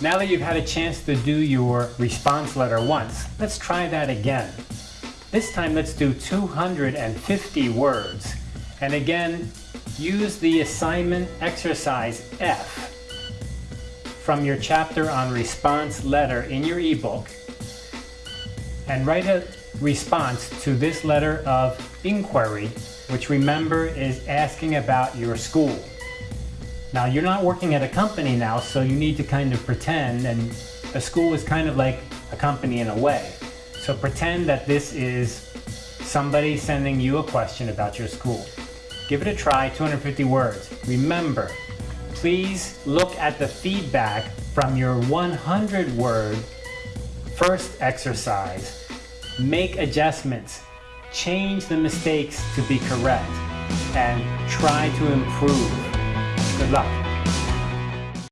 Now that you've had a chance to do your response letter once, let's try that again. This time let's do 250 words. And again, use the assignment exercise F from your chapter on response letter in your ebook and write a response to this letter of inquiry, which remember is asking about your school. Now you're not working at a company now, so you need to kind of pretend, and a school is kind of like a company in a way. So pretend that this is somebody sending you a question about your school. Give it a try, 250 words. Remember, please look at the feedback from your 100 word first exercise. Make adjustments, change the mistakes to be correct, and try to improve. 是吧